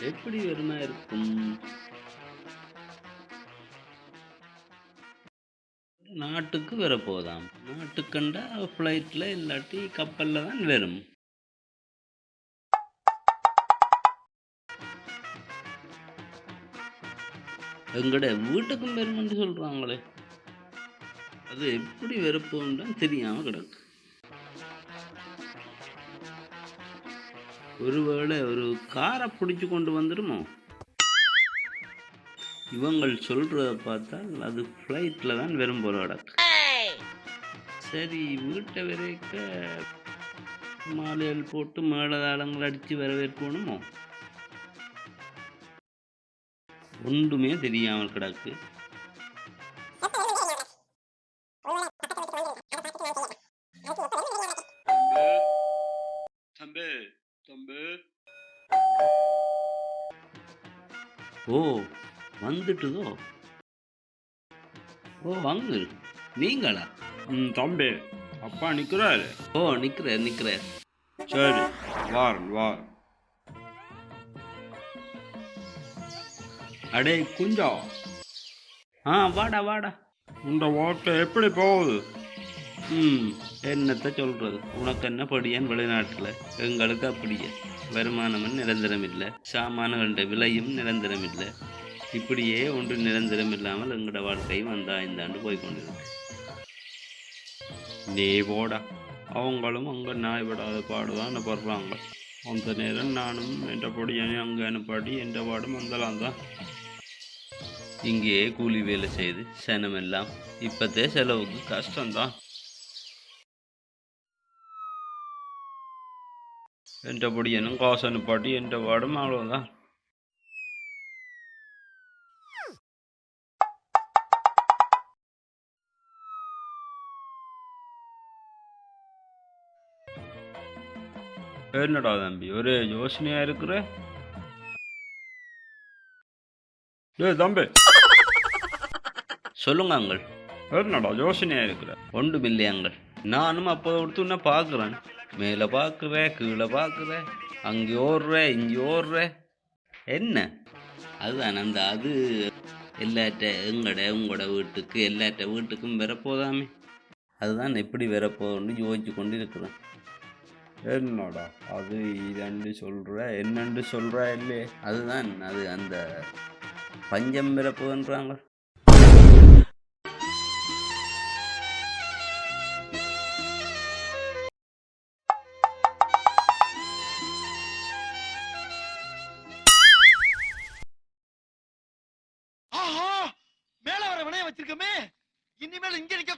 எப்படி வெறுமை இருக்கும்? நாட்டுக்கு வரப்போதாம். நாட்டுக்கண்டா ஃப்ளைட்டில் இல்லாட்டி கப்பலில் தான் வரும். எங்கட வீட்டுக்கும் வருமென்று சொல்கிறாங்களே அது எப்படி வரப்போன்னு தெரியாமல் கிடக்கு. ஒருவேளை ஒரு காரை பிடிச்சி கொண்டு வந்துடுமோ இவங்கள் சொல்கிறத பார்த்தால் அது ஃப்ளைட்டில் தான் வெறும் போல கிடக்கு. சரி வீட்டை வரைக்க மாலைகள் போட்டு மேலதாளங்கள் அடித்து வரவேற்கணுமோ? ஒன்றுமே தெரியாமல் கிடக்கு. ஓ வந்துட்டுதோ? ஓ வாங்க. நீங்களா? ம் தம்பி. அப்பா நிற்கிறாரு ஓ நிற்கிறார் நிற்கிறார் சரி வாரன் வார். அடே குஞ்சா. ஆ வாடா வாடா. இந்த ஓட்டை எப்படி போகுது? ம் என்னத்த சொல்கிறது உனக்கு என்ன படியான் வெளிநாட்டில்? எங்களுக்கு அப்படியே. வருமானமும் நிரந்தரம் இல்லை சாமான்கள விலையும் நிரந்தரம் இல்லை இப்படியே ஒன்று நிரந்தரம் இல்லாமல் எங்களோட வாழ்க்கையும் அந்த ஐந்தாண்டு போய் கொண்டிருக்கு நீ போடா. அவங்களும் அங்கே நாய் விடாத பாடுதான் படுறாங்க. அந்த நேரம் நானும் என்ற பொடியனை அங்கே அனுப்பாடி என்ற பாடும் வந்தலாம் தான். இங்கேயே கூலி வேலை செய்து சனமெல்லாம். இப்போத்தே செலவுக்கு கஷ்டம்தான் என்ற பொடியனும் காசு அனுப்பாட்டி என்ற பாடும் அவ்வளோதான் என்னடா தம்பி ஒரே யோசனையா இருக்கிற? டேய் தம்பி. சொல்லுங்க அங்கள். என்னடா யோசனையா இருக்கிற? ஒன்று இல்லையாங்கள் நானும் அப்போ கொடுத்து உன்னை பார்க்குறேன். மேலே பார்க்குவேன் கீழே பார்க்குறேன் அங்கே ஓடுற இங்கே ஓடுற. என்ன? அதுதான் அந்த அது. எல்லாட்ட எங்கட உங்களோட வீட்டுக்கு எல்லாட்ட வீட்டுக்கும் வரப்போதாமே. அதுதான் எப்படி வரப்போன்னு யோசிச்சு கொண்டு இருக்கிறேன் என்னடா அது இதண்டு சொல்கிற என்னண்டு சொல்கிறா இல்லையே? அதுதான் அது அந்த பஞ்சம் பிறப்புன்றாங்க வச்சிருக்கமே. இனிமேல் இங்க நிக்க